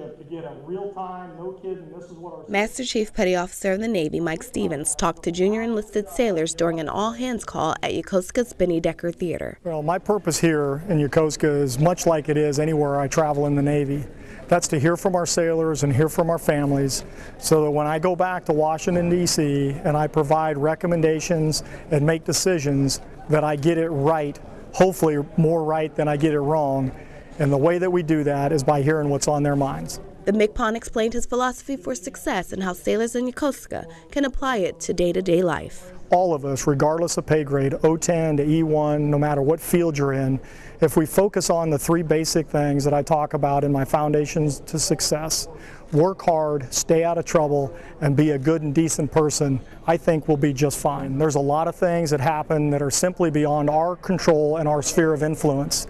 leadership to get a real time, no kidding, this is what our. Master Chief Petty Officer of the Navy Mike Stevens talked to junior enlisted sailors during an all hands call at Yokosuka's Benny Decker Theater. Well, my purpose here in Yokosuka is much like it is anywhere I travel in the Navy. That's to hear from our sailors and hear from our families so that when I go back to Washington, D.C., and I provide recommendations and make decisions, that I get it right, hopefully more right than I get it wrong. And the way that we do that is by hearing what's on their minds. The MCPON explained his philosophy for success and how sailors in Yokosuka can apply it to day to day life. All of us, regardless of pay grade, O10 to E1, no matter what field you're in, if we focus on the three basic things that I talk about in my Foundations to Success, work hard, stay out of trouble, and be a good and decent person, I think we'll be just fine. There's a lot of things that happen that are simply beyond our control and our sphere of influence.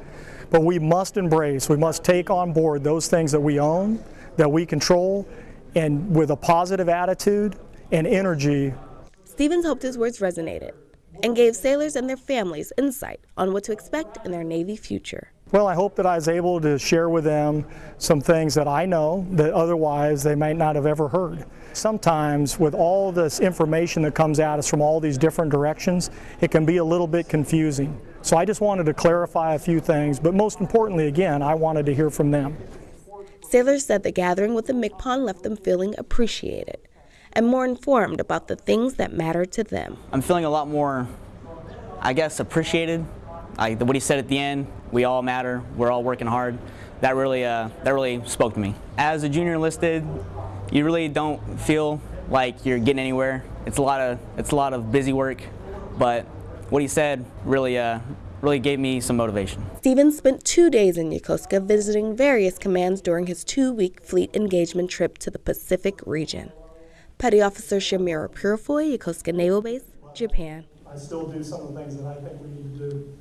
But we must embrace, we must take on board those things that we own, that we control, and with a positive attitude and energy. Stevens hoped his words resonated and gave sailors and their families insight on what to expect in their Navy future. Well, I hope that I was able to share with them some things that I know that otherwise they might not have ever heard. Sometimes with all this information that comes at us from all these different directions, it can be a little bit confusing. So I just wanted to clarify a few things, but most importantly, again, I wanted to hear from them. Sailors said the gathering with the MCPON left them feeling appreciated and more informed about the things that matter to them. I'm feeling a lot more, I guess, appreciated. Like what he said at the end, we all matter, we're all working hard. That really, uh, that really spoke to me. As a junior enlisted, you really don't feel like you're getting anywhere. It's a lot of, it's a lot of busy work, but what he said really, uh, really gave me some motivation. Stevens spent two days in Yokosuka visiting various commands during his two-week fleet engagement trip to the Pacific region. Petty Officer Shamira Purifoy, Yokosuka Naval Base, Japan. I still do some of the things that I think we need to do.